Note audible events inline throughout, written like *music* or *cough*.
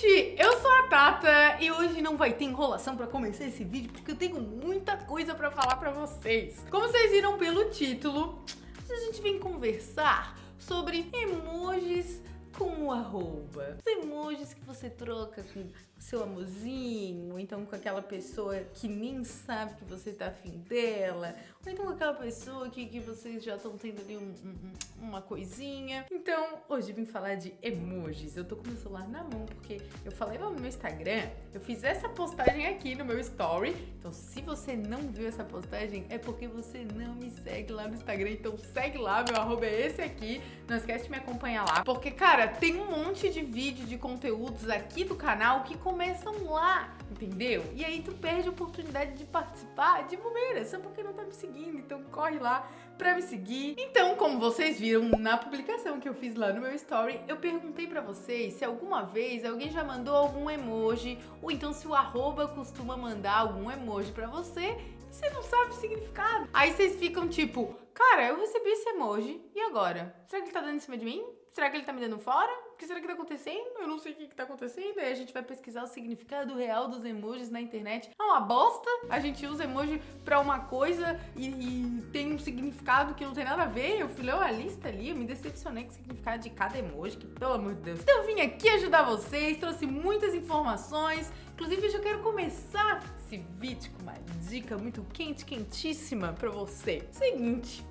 gente! Eu sou a Tata e hoje não vai ter enrolação pra começar esse vídeo porque eu tenho muita coisa pra falar pra vocês. Como vocês viram pelo título, a gente vem conversar sobre emojis com o arroba. Os emojis que você troca com seu amorzinho, ou então com aquela pessoa que nem sabe que você tá afim dela, ou então com aquela pessoa que, que vocês já estão tendo ali um, um, uma coisinha. Então, hoje vim falar de emojis. Eu tô com meu celular na mão, porque eu falei lá no meu Instagram, eu fiz essa postagem aqui no meu story. Então, se você não viu essa postagem, é porque você não me segue lá no Instagram. Então, segue lá, meu arroba é esse aqui. Não esquece de me acompanhar lá. Porque, cara, tem um monte de vídeo, de conteúdos aqui do canal que começam lá, entendeu? E aí tu perde a oportunidade de participar de bobeira, só porque não tá me seguindo, então corre lá pra me seguir. Então, como vocês viram na publicação que eu fiz lá no meu story, eu perguntei pra vocês se alguma vez alguém já mandou algum emoji, ou então se o arroba costuma mandar algum emoji pra você e você não sabe o significado. Aí vocês ficam tipo, cara, eu recebi esse emoji, e agora? Será que ele tá dando em cima de mim? Será que ele tá me dando fora? Que será que tá acontecendo? Eu não sei o que, que tá acontecendo. Aí a gente vai pesquisar o significado real dos emojis na internet. É uma bosta. A gente usa emoji pra uma coisa e, e tem um significado que não tem nada a ver. Eu fui ler uma lista ali, eu me decepcionei com o significado de cada emoji, que pelo amor de Deus. Então eu vim aqui ajudar vocês, trouxe muitas informações. Inclusive, eu já quero começar esse vídeo com uma dica muito quente, quentíssima pra você. Seguinte,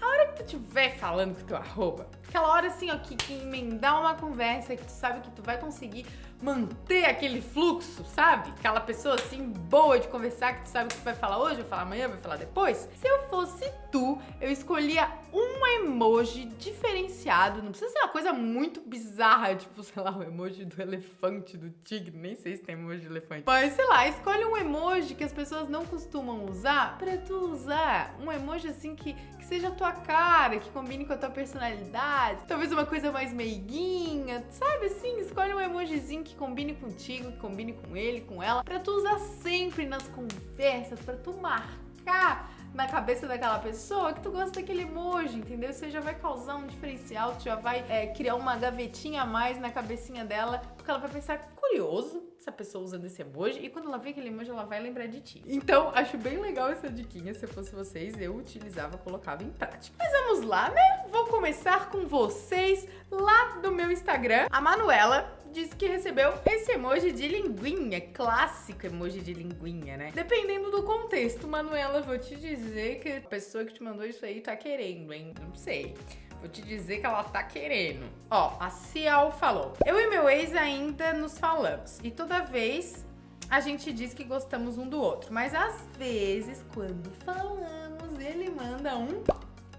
a hora que tu estiver falando com teu arroba, aquela hora assim, ó, que, que emendar uma conversa que tu sabe que tu vai conseguir manter aquele fluxo, sabe? Aquela pessoa assim, boa de conversar, que tu sabe que tu vai falar hoje, vai falar amanhã, vai falar depois. Se eu fosse tu, eu escolhia um emoji diferenciado, não precisa ser uma coisa muito bizarra, tipo, sei lá, o emoji do elefante, do tigre, nem sei se tem emoji de elefante. Mas, sei lá, escolhe um emoji que as pessoas não costumam usar pra tu usar. Um emoji assim que, que seja a tua cara, que combine com a tua personalidade. Talvez uma coisa mais meiguinha, sabe assim? Escolhe um emojizinho que combine contigo, que combine com ele, com ela, pra tu usar sempre nas conversas, pra tu marcar na cabeça daquela pessoa que tu gosta daquele emoji, entendeu? Você já vai causar um diferencial, tu já vai é, criar uma gavetinha a mais na cabecinha dela, porque ela vai pensar, curioso, essa pessoa usando esse emoji, e quando ela vê aquele emoji, ela vai lembrar de ti. Então, acho bem legal essa diquinha, se eu fosse vocês, eu utilizava, colocava em prática. Mas vamos lá, né? Vou começar com vocês lá do meu Instagram. A Manuela disse que recebeu esse emoji de linguinha, clássico emoji de linguinha, né? Dependendo do contexto, Manuela, vou te dizer que a pessoa que te mandou isso aí tá querendo, hein? Não sei. Vou te dizer que ela tá querendo. Ó, a Cial falou. Eu e meu ex ainda nos falamos. E toda vez a gente diz que gostamos um do outro. Mas às vezes, quando falamos, ele manda um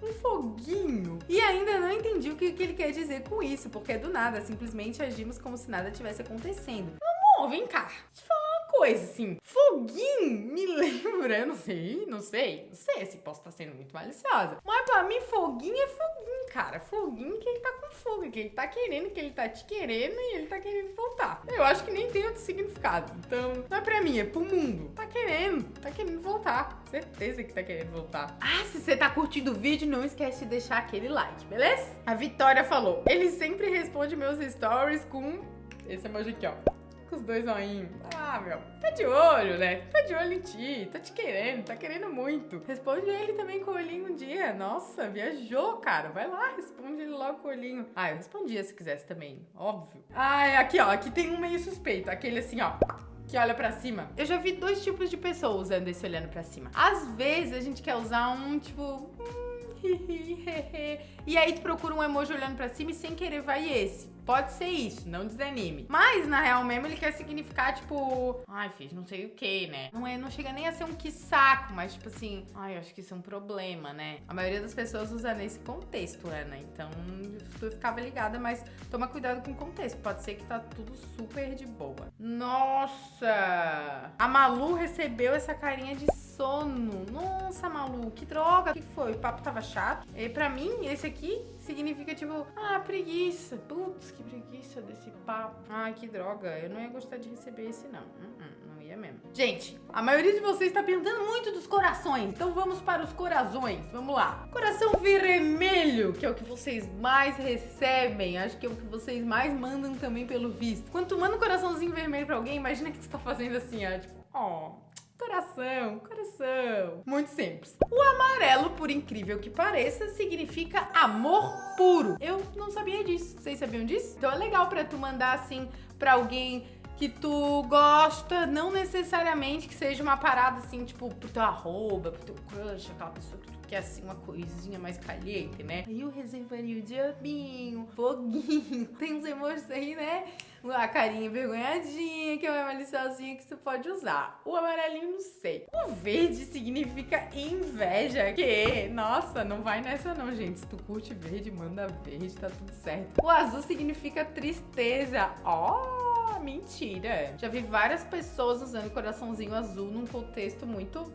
um foguinho. E ainda não entendi o que, que ele quer dizer com isso, porque do nada, simplesmente agimos como se nada tivesse acontecendo. Amor, vem cá. Uma coisa, assim. Foguinho me *laughs* lembra, eu não sei, não sei, não sei se posso estar sendo muito maliciosa. Mas pra mim, foguinho é foguinho, cara. Foguinho que ele tá com fogo, que ele tá querendo, que ele tá te querendo e ele tá querendo voltar. Eu acho que nem tem outro significado. Então, não é pra mim, é pro mundo. Tá querendo, tá querendo voltar. Certeza que tá querendo voltar. Ah, se você tá curtindo o vídeo, não esquece de deixar aquele like, beleza? A Vitória falou, ele sempre responde meus stories com esse emoji aqui, ó com os dois zoinhos. Ah, meu, tá de olho, né? Tá de olho em ti, tá te querendo, tá querendo muito. Responde ele também com o olhinho um dia. Nossa, viajou, cara. Vai lá, responde ele logo com o olhinho. Ah, eu respondia se quisesse também, óbvio. Ah, aqui, ó, aqui tem um meio suspeito. Aquele assim, ó que olha pra cima. Eu já vi dois tipos de pessoa usando esse olhando pra cima. Às vezes a gente quer usar um tipo. E aí tu procura um emoji olhando pra cima e sem querer vai esse. Pode ser isso, não desanime. Mas, na real mesmo, ele quer significar, tipo... Ai, fiz não sei o que, né? Não, é, não chega nem a ser um que saco, mas, tipo assim... Ai, acho que isso é um problema, né? A maioria das pessoas usa nesse contexto, Ana. Então, tu ficava ligada, mas toma cuidado com o contexto. Pode ser que tá tudo super de boa. Nossa! A Malu recebeu essa carinha de sono. Nossa, Malu, que droga. O que foi? O papo tava chato? E pra mim, esse aqui significa tipo, ah, preguiça. Putz, que preguiça desse papo. Ai, que droga. Eu não ia gostar de receber esse, não. Uh -uh, não ia mesmo. Gente, a maioria de vocês tá perguntando muito dos corações. Então vamos para os corações. Vamos lá. Coração vermelho, que é o que vocês mais recebem. Acho que é o que vocês mais mandam também pelo visto. Quando tu manda um coraçãozinho vermelho pra alguém, imagina que você tá fazendo assim, ó. Tipo, ó. Coração, coração. Muito simples. O amarelo, por incrível que pareça, significa amor puro. Eu não sabia disso. Vocês sabiam disso? Então é legal pra tu mandar assim pra alguém que tu gosta, não necessariamente que seja uma parada assim, tipo, pro teu arroba, pro teu crush, aquela pessoa que tu quer assim uma coisinha mais caliente, né? Aí eu reservaria o diabinho, foguinho, *laughs* tem uns emojis aí, né? A carinha envergonhadinha, que é uma maliciosinha que você pode usar. O amarelinho, não sei. O verde significa inveja, que, nossa, não vai nessa não, gente. Se tu curte verde, manda verde, tá tudo certo. O azul significa tristeza. Ó! Oh! mentira. Já vi várias pessoas usando coraçãozinho azul num contexto muito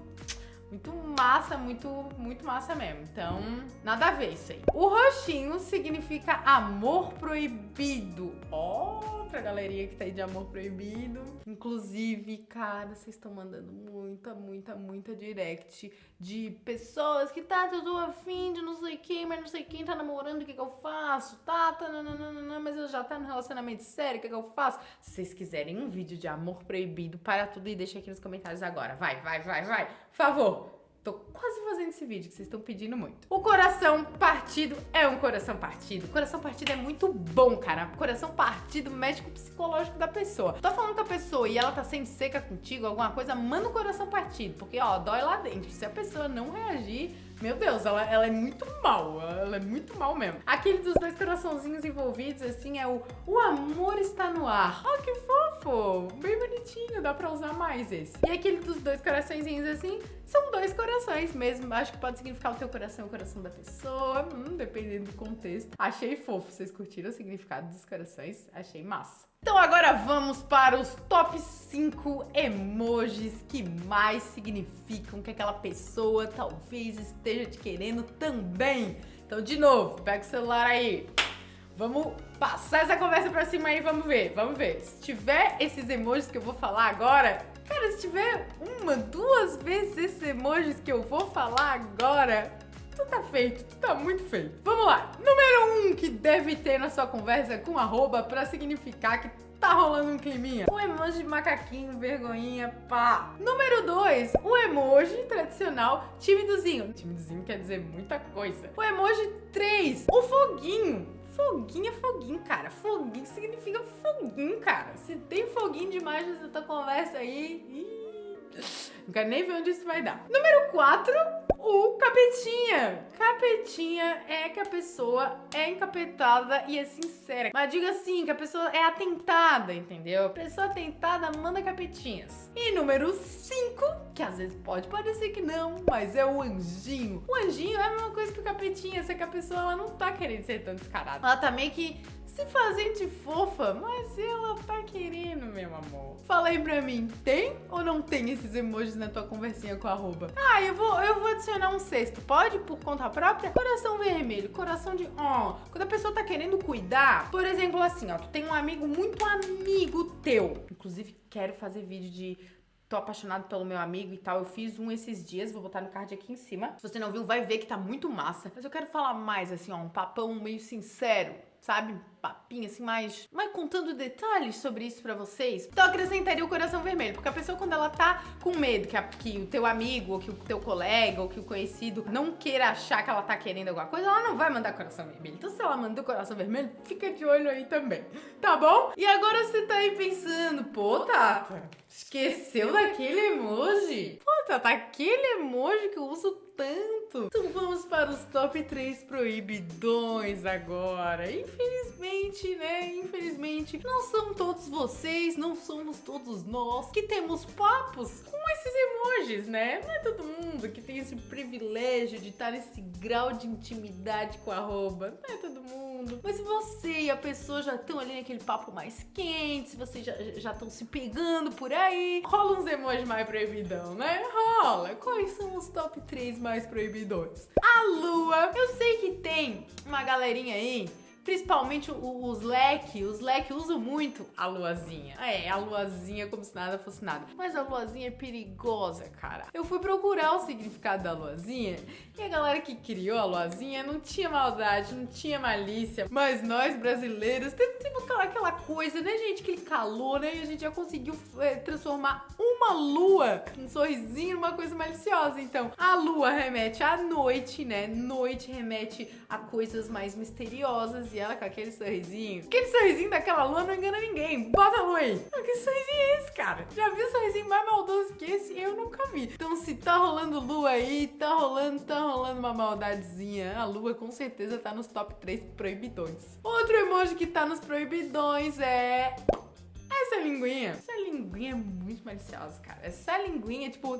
muito massa, muito, muito massa mesmo. Então, nada a ver isso aí. O roxinho significa amor proibido. Ó, oh, pra galeria que tá aí de amor proibido. Inclusive, cara, vocês estão mandando muita, muita, muita direct de pessoas que tá tudo afim de não sei quem, mas não sei quem tá namorando, o que que eu faço? Tá, tá, nananana, mas eu já tá no relacionamento sério, o que que eu faço? Se vocês quiserem um vídeo de amor proibido, para tudo e deixa aqui nos comentários agora. Vai, vai, vai, vai. Por favor. Tô quase fazendo esse vídeo que vocês estão pedindo muito. O coração partido é um coração partido. Coração partido é muito bom, cara. Coração partido com o psicológico da pessoa. Tô falando com a pessoa e ela tá sendo seca contigo, alguma coisa, manda o coração partido. Porque, ó, dói lá dentro. Se a pessoa não reagir, meu Deus, ela, ela é muito mal. Ela é muito mal mesmo. Aquele dos dois coraçãozinhos envolvidos, assim, é o O amor está no ar. Oh, que fofo! Bem bonitinho, dá pra usar mais esse. E aquele dos dois coraçõezinhos, assim, são dois corações mesmo. Acho que pode significar o teu coração, o coração da pessoa, hum, dependendo do contexto. Achei fofo. Vocês curtiram o significado dos corações? Achei massa. Então agora vamos para os top 5 emojis que mais significam que aquela pessoa talvez esteja te querendo também. Então, de novo, pega o celular aí. Vamos passar essa conversa pra cima aí, vamos ver, vamos ver. Se tiver esses emojis que eu vou falar agora, cara, se tiver uma, duas vezes esses emojis que eu vou falar agora, tu tá feito, tu tá muito feito. Vamos lá. Número um que deve ter na sua conversa com arroba pra significar que tá rolando um climinha. O emoji de macaquinho, vergonhinha, pá. Número 2, o emoji tradicional timidozinho. Timidozinho quer dizer muita coisa. O emoji 3, o foguinho. Foguinho é foguinho, cara. Foguinho significa foguinho, cara. Se tem foguinho demais nessa tua conversa aí... Ih, não quero nem ver onde isso vai dar. Número 4, o capetinha. Capetinha é que a pessoa é encapetada e é sincera. Mas diga assim, que a pessoa é atentada, entendeu? A pessoa atentada manda capetinhas. E número 5, que às vezes pode parecer que não, mas é o anjinho. O anjinho é a mesma coisa que o capetinha, só que a pessoa ela não tá querendo ser tão descarada. Ela tá meio que se fazendo de fofa, mas ela tá querendo, meu amor. Fala aí pra mim, tem ou não tem esses emojis na tua conversinha com a arroba? Ah, eu vou, eu vou adicionar um sexto, pode? Por conta própria? Coração vermelho, coração de ó. Quando a pessoa tá querendo cuidar, por exemplo, assim, ó, tu tem um amigo muito amigo teu. Inclusive, quero fazer vídeo de tô apaixonado pelo meu amigo e tal. Eu fiz um esses dias, vou botar no card aqui em cima. Se você não viu, vai ver que tá muito massa. Mas eu quero falar mais, assim, ó, um papão meio sincero sabe? Papinho assim, mais, mais contando detalhes sobre isso pra vocês. Então acrescentaria o coração vermelho, porque a pessoa quando ela tá com medo que, a, que o teu amigo, ou que o teu colega, ou que o conhecido não queira achar que ela tá querendo alguma coisa, ela não vai mandar coração vermelho. Então se ela manda o coração vermelho, fica de olho aí também, tá bom? E agora você tá aí pensando, pô, Tata, esqueceu daquele emoji? Pô, Tata, aquele emoji que eu uso tanto. Então vamos para os top 3 proibidões agora. Infelizmente, né? Infelizmente, não são todos vocês, não somos todos nós que temos papos com esse esses emojis, né? Não é todo mundo que tem esse privilégio de estar nesse grau de intimidade com a arroba. Não é todo mundo. Mas se você e a pessoa já estão ali naquele papo mais quente, se vocês já estão se pegando por aí, rola uns emojis mais proibidão, né? Rola. Quais são os top 3 mais A lua. Eu sei que tem uma galerinha aí Principalmente os leque, os leque usam muito a luazinha. É, a luazinha como se nada fosse nada. Mas a luazinha é perigosa, cara. Eu fui procurar o significado da luazinha e a galera que criou a luazinha não tinha maldade, não tinha malícia. Mas nós brasileiros temos, aquela, aquela coisa, né, gente? Aquele calor, né? E a gente já conseguiu é, transformar uma lua, um sorrisinho, numa coisa maliciosa. Então, a lua remete à noite, né? Noite remete a coisas mais misteriosas e ela com aquele sorrisinho. Aquele sorrisinho daquela lua não engana ninguém. Bota a lua aí. Que sorrisinho é esse, cara? Já vi sorrisinho mais maldoso que esse? Eu nunca vi. Então, se tá rolando lua aí, tá rolando, tá rolando uma maldadezinha. A lua com certeza tá nos top 3 proibidões. Outro emoji que tá nos proibidões é essa linguinha. Essa linguinha é muito maliciosa, cara. Essa linguinha, tipo.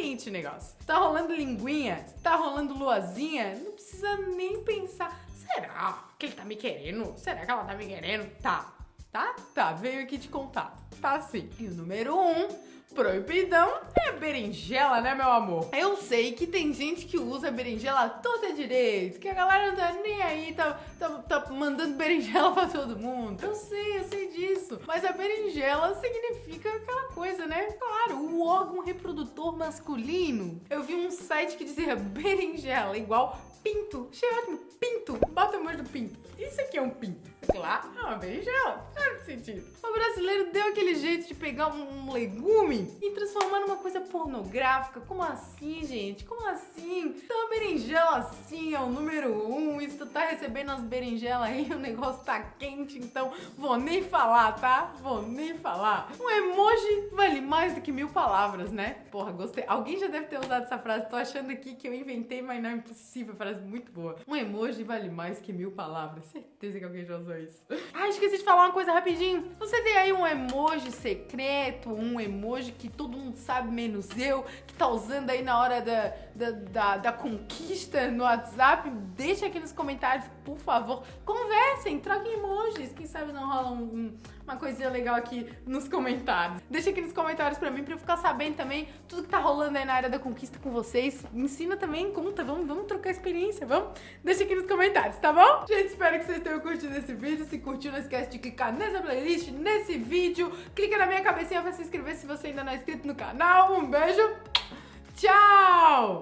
Quente o negócio. Tá rolando linguinha, tá rolando luazinha, não precisa nem pensar. Será que ele tá me querendo? Será que ela tá me querendo? Tá, tá? Tá, veio aqui te contar. Tá sim. E o número um Proibidão é berinjela, né, meu amor? Eu sei que tem gente que usa berinjela toda direito, que a galera não tá nem aí, tá, tá, tá mandando berinjela pra todo mundo. Eu sei, eu sei disso. Mas a berinjela significa aquela coisa, né? Claro, o órgão reprodutor masculino. Eu vi um site que dizia berinjela igual pinto. Achei ótimo, pinto. Bota mais do pinto. Isso aqui é um pinto. Claro, é uma berinjela. Sentido. O brasileiro deu aquele jeito de pegar um legume e transformar numa coisa pornográfica. Como assim, gente? Como assim? Então a berinjela sim é o número um. Se tu tá recebendo as berinjelas aí, *laughs* o negócio tá quente, então vou nem falar, tá? Vou nem falar. Um emoji vale mais do que mil palavras, né? Porra, gostei. Alguém já deve ter usado essa frase. Tô achando aqui que eu inventei, mas não é impossível. Frase muito boa. Um emoji vale mais que mil palavras. Certeza que alguém já usou isso. *laughs* Ah, esqueci de falar uma coisa Você tem aí um emoji secreto, um emoji que todo mundo sabe, menos eu, que tá usando aí na hora da, da, da, da conquista no WhatsApp? Deixa aqui nos comentários, por favor. Conversem, troquem emojis. Quem sabe não rola um, um, uma coisinha legal aqui nos comentários. Deixa aqui nos comentários pra mim, pra eu ficar sabendo também tudo que tá rolando aí na área da conquista com vocês. Me ensina também, conta, vamos, vamos trocar experiência, vamos? Deixa aqui nos comentários, tá bom? Gente, espero que vocês tenham curtido esse vídeo. Se curtiu, não esquece de clicar nessa playlist, nesse vídeo. Clica na minha cabecinha pra se inscrever se você ainda não é inscrito no canal. Um beijo, tchau!